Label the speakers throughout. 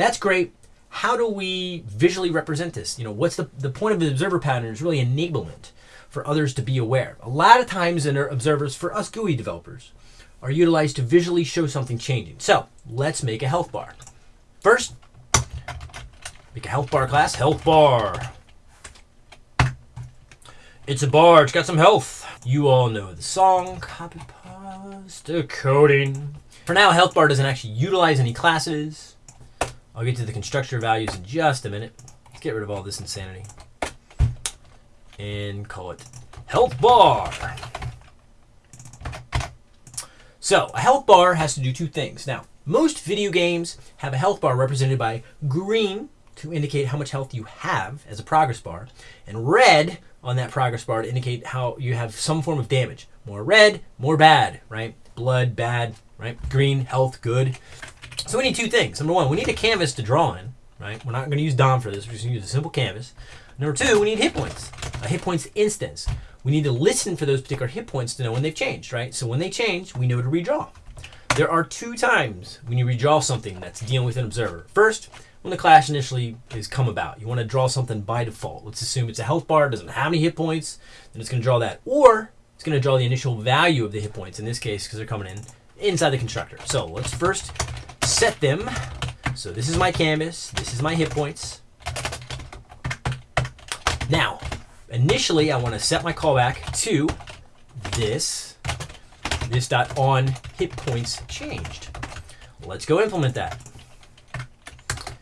Speaker 1: that's great. How do we visually represent this? You know, what's the, the point of the observer pattern is really enablement for others to be aware. A lot of times in our observers, for us GUI developers, are utilized to visually show something changing. So let's make a health bar. First, make a health bar class, health bar. It's a bar, it's got some health. You all know the song, copy paste, coding. For now, health bar doesn't actually utilize any classes. I'll get to the constructor values in just a minute. Let's get rid of all this insanity. And call it health bar. So, a health bar has to do two things. Now, most video games have a health bar represented by green to indicate how much health you have as a progress bar, and red on that progress bar to indicate how you have some form of damage. More red, more bad, right? Blood, bad, right? Green, health, good. So we need two things. Number one, we need a canvas to draw in, right? We're not going to use DOM for this. We're just going to use a simple canvas. Number two, we need hit points, a hit points instance. We need to listen for those particular hit points to know when they've changed, right? So when they change, we know to redraw. There are two times when you redraw something that's dealing with an observer. First, when the class initially is come about. You want to draw something by default. Let's assume it's a health bar, doesn't have any hit points, then it's going to draw that. Or it's going to draw the initial value of the hit points, in this case, because they're coming in inside the constructor. So let's first set them. So this is my canvas, this is my hit points. Now, initially I want to set my callback to this, this dot on hit points changed. Let's go implement that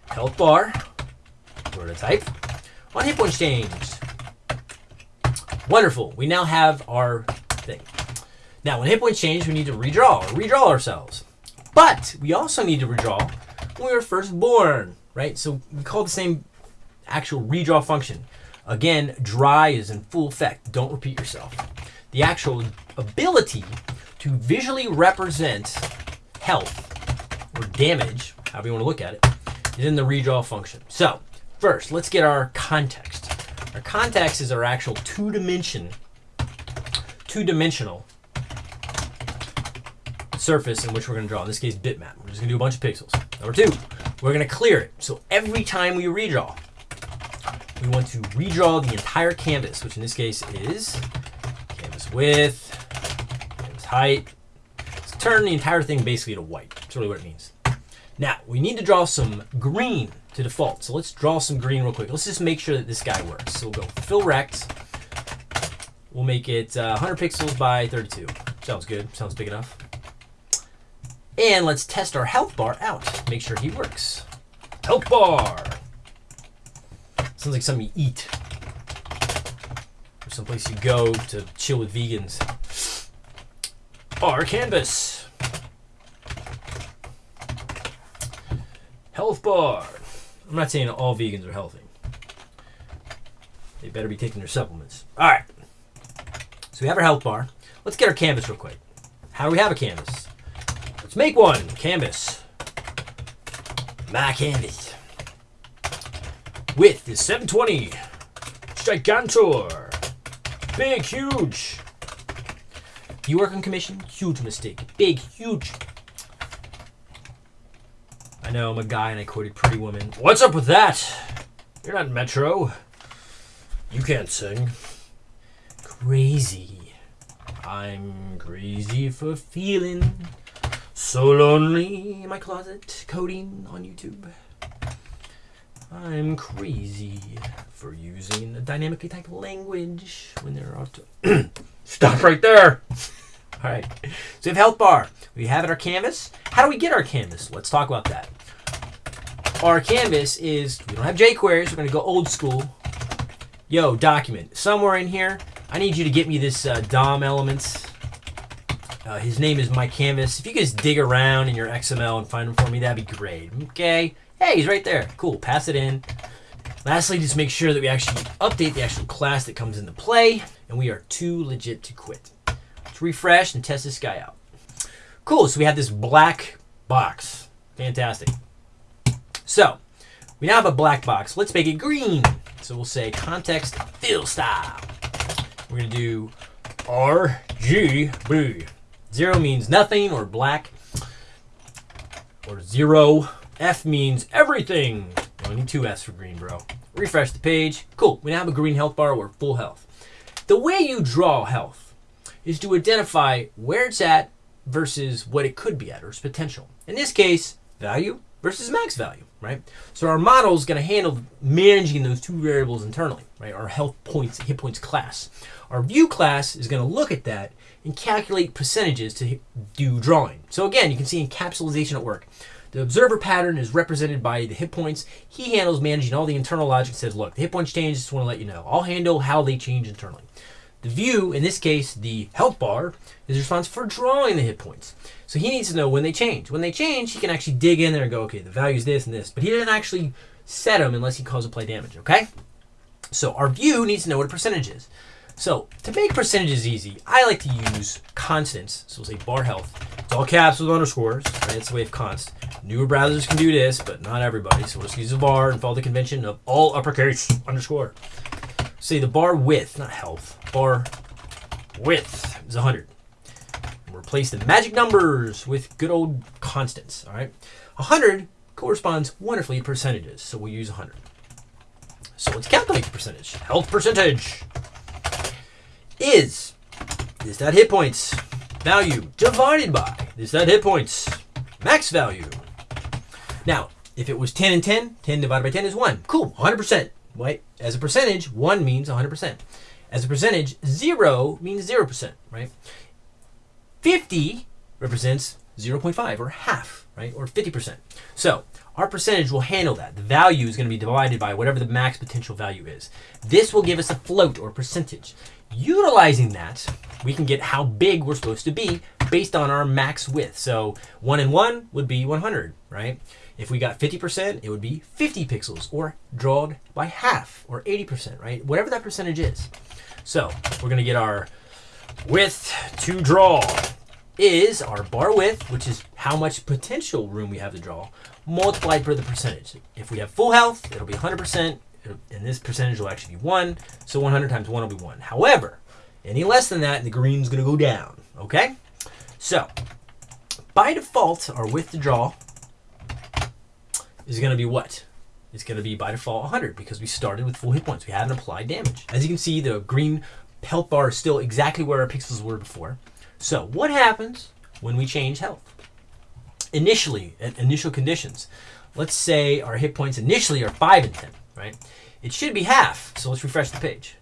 Speaker 1: health bar, word of type, on hit points changed. Wonderful. We now have our thing. Now, when hit points change, we need to redraw or redraw ourselves. But we also need to redraw when we were first born, right? So we call the same actual redraw function. Again, dry is in full effect. Don't repeat yourself. The actual ability to visually represent health or damage, however you want to look at it, is in the redraw function. So first, let's get our context. Our context is our actual two-dimension, two-dimensional surface in which we're going to draw. In this case, bitmap. We're just going to do a bunch of pixels. Number two, we're going to clear it. So every time we redraw, we want to redraw the entire canvas, which in this case is canvas width, canvas height. Let's turn the entire thing basically to white. That's really what it means. Now, we need to draw some green to default. So let's draw some green real quick. Let's just make sure that this guy works. So we'll go fill rect. We'll make it uh, 100 pixels by 32. Sounds good. Sounds big enough. And let's test our health bar out. Make sure he works. Health bar. Sounds like something you eat. Or someplace you go to chill with vegans. Our canvas. Health bar. I'm not saying all vegans are healthy. They better be taking their supplements. All right. So we have our health bar. Let's get our canvas real quick. How do we have a canvas? Make one. Canvas. My canvas. Width is 720. Gigantor. Big, huge. You work on commission? Huge mistake. Big, huge. I know I'm a guy and I quoted Pretty Woman. What's up with that? You're not Metro. You can't sing. Crazy. I'm crazy for feeling so lonely in my closet, coding on YouTube. I'm crazy for using a dynamically typed language when there are to stop right there. All right, so we have health bar. We have it our canvas. How do we get our canvas? Let's talk about that. Our canvas is, we don't have jQueries, we're gonna go old school. Yo, document, somewhere in here, I need you to get me this uh, DOM elements. Uh, his name is my canvas. If you guys dig around in your XML and find him for me, that'd be great. Okay, hey, he's right there. Cool, pass it in. Lastly, just make sure that we actually update the actual class that comes into play, and we are too legit to quit. Let's refresh and test this guy out. Cool, so we have this black box. Fantastic. So, we now have a black box. Let's make it green. So we'll say context fill style. We're going to do RGB. Zero means nothing or black or zero F means everything. Only need two F's for green, bro. Refresh the page. Cool. We now have a green health bar. We're full health. The way you draw health is to identify where it's at versus what it could be at or its potential. In this case, value versus max value, right? So our model is going to handle managing those two variables internally, right? Our health points, hit points class. Our view class is going to look at that and calculate percentages to do drawing. So again, you can see encapsulation at work. The observer pattern is represented by the hit points. He handles managing all the internal logic. Says, look, the hit points change. Just want to let you know. I'll handle how they change internally. The view, in this case, the health bar, is responsible for drawing the hit points. So he needs to know when they change. When they change, he can actually dig in there and go, okay, the value is this and this. But he doesn't actually set them unless he calls play damage, okay? So our view needs to know what a percentage is. So to make percentages easy, I like to use constants. So we'll say bar health. It's all caps with underscores, right? It's the way of const. Newer browsers can do this, but not everybody. So we'll just use a var and follow the convention of all uppercase underscore. Say the bar width, not health, bar width is 100. And replace the magic numbers with good old constants, all right? 100 corresponds wonderfully to percentages, so we'll use 100. So let's calculate the percentage. Health percentage is this that hit points value divided by this that hit points max value. Now, if it was 10 and 10, 10 divided by 10 is 1. Cool, 100%. Right? As a percentage, 1 means 100%. As a percentage, 0 means 0%, right? 50 represents 0.5 or half, right? Or 50%. So, our percentage will handle that. The value is going to be divided by whatever the max potential value is. This will give us a float or percentage. Utilizing that, we can get how big we're supposed to be based on our max width. So 1 and 1 would be 100, right? If we got 50%, it would be 50 pixels or drawn by half or 80%, right? Whatever that percentage is. So we're going to get our width to draw is our bar width, which is how much potential room we have to draw, multiplied by the percentage. If we have full health, it'll be 100% and this percentage will actually be 1. So 100 times 1 will be 1. However, any less than that, the green's going to go down. Okay? So, by default, our width to draw is going to be what? It's going to be by default 100 because we started with full hit points. We haven't applied damage. As you can see, the green health bar is still exactly where our pixels were before. So, what happens when we change health? Initially, at initial conditions, let's say our hit points initially are 5 and 10 right? It should be half. So let's refresh the page.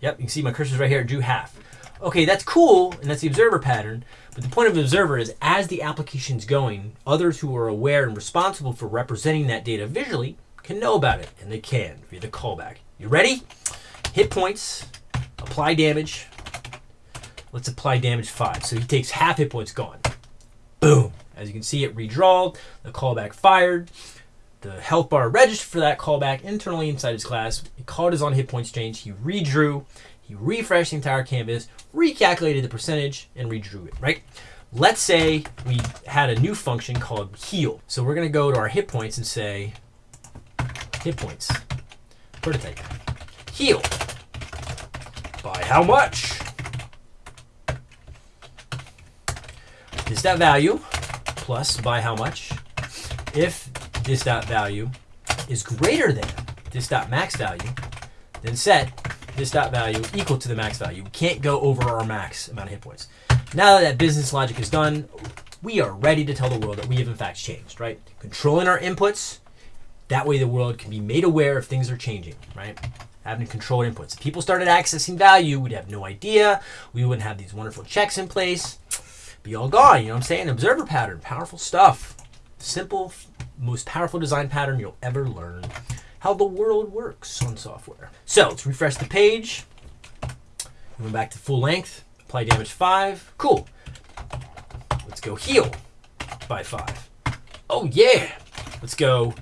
Speaker 1: Yep, you can see my cursor's right here, drew half. Okay, that's cool, and that's the observer pattern, but the point of the observer is as the application's going, others who are aware and responsible for representing that data visually can know about it, and they can via the callback. You ready? Hit points, apply damage. Let's apply damage 5. So he takes half hit points gone. Boom. As you can see, it redrawed, the callback fired the health bar registered for that callback internally inside his class. He called his on hit points change. He redrew. He refreshed the entire canvas, recalculated the percentage, and redrew it, right? Let's say we had a new function called heal. So we're going to go to our hit points and say hit points, prototype, heal. By how much? Is that value plus by how much? If this dot value is greater than this dot max value, then set this dot value equal to the max value. We can't go over our max amount of hit points. Now that that business logic is done, we are ready to tell the world that we have in fact changed, right? Controlling our inputs, that way the world can be made aware if things are changing, right? Having controlled inputs. If people started accessing value, we'd have no idea. We wouldn't have these wonderful checks in place. Be all gone, you know what I'm saying? Observer pattern, powerful stuff. Simple most powerful design pattern you'll ever learn how the world works on software. So let's refresh the page. Going back to full length, apply damage five. Cool. Let's go heal by five. Oh yeah. Let's go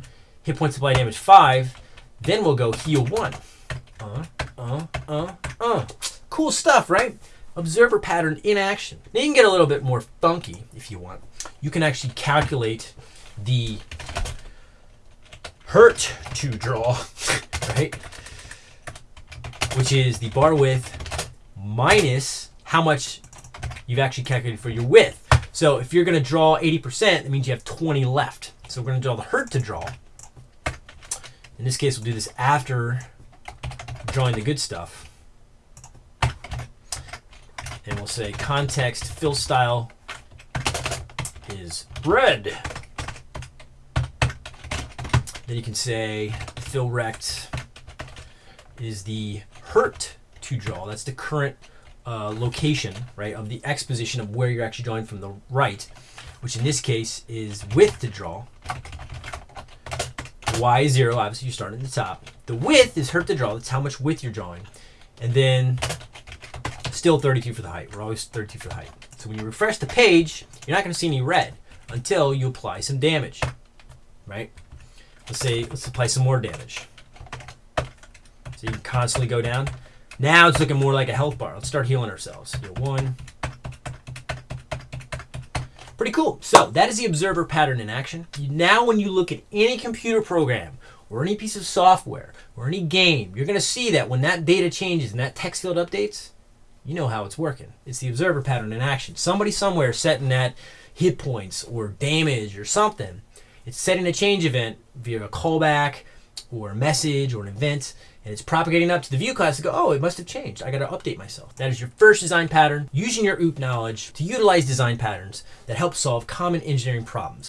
Speaker 1: hit points apply damage five. Then we'll go heal one. Uh, uh, uh, uh. Cool stuff, right? Observer pattern in action. Now you can get a little bit more funky if you want. You can actually calculate the hurt to draw, right? Which is the bar width minus how much you've actually calculated for your width. So if you're going to draw 80%, that means you have 20 left. So we're going to draw the hurt to draw. In this case, we'll do this after drawing the good stuff. And we'll say context fill style is red. Then you can say fill rect is the hurt to draw. That's the current uh, location, right, of the X position of where you're actually drawing from the right, which in this case is width to draw. Y is zero, obviously you start at the top. The width is hurt to draw, that's how much width you're drawing. And then still 32 for the height. We're always 32 for the height. So when you refresh the page, you're not gonna see any red until you apply some damage, right? Let's say, let's apply some more damage. So you can constantly go down. Now it's looking more like a health bar. Let's start healing ourselves. Heal one. Pretty cool. So that is the observer pattern in action. Now when you look at any computer program or any piece of software or any game, you're going to see that when that data changes and that text field updates, you know how it's working. It's the observer pattern in action. Somebody somewhere setting that hit points or damage or something. It's setting a change event via a callback or a message or an event and it's propagating up to the view class to go, oh, it must have changed. I got to update myself. That is your first design pattern, using your OOP knowledge to utilize design patterns that help solve common engineering problems.